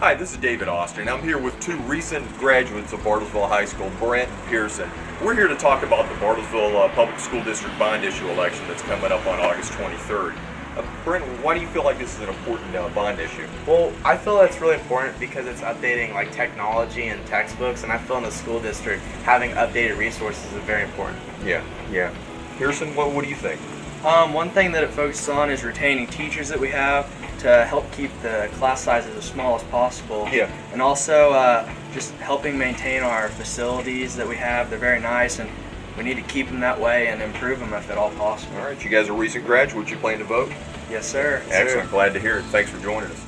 Hi, this is David Austin. I'm here with two recent graduates of Bartlesville High School, Brent and Pearson. We're here to talk about the Bartlesville uh, Public School District bond issue election that's coming up on August 23rd. Uh, Brent, why do you feel like this is an important uh, bond issue? Well, I feel that's really important because it's updating like technology and textbooks, and I feel in the school district having updated resources is very important. Yeah, yeah. Pearson, what, what do you think? Um, one thing that it focuses on is retaining teachers that we have to help keep the class sizes as small as possible. Yeah. And also uh, just helping maintain our facilities that we have. They're very nice and we need to keep them that way and improve them if at all possible. All right, you guys are recent graduates. You plan to vote? Yes, sir. Excellent. Glad to hear it. Thanks for joining us.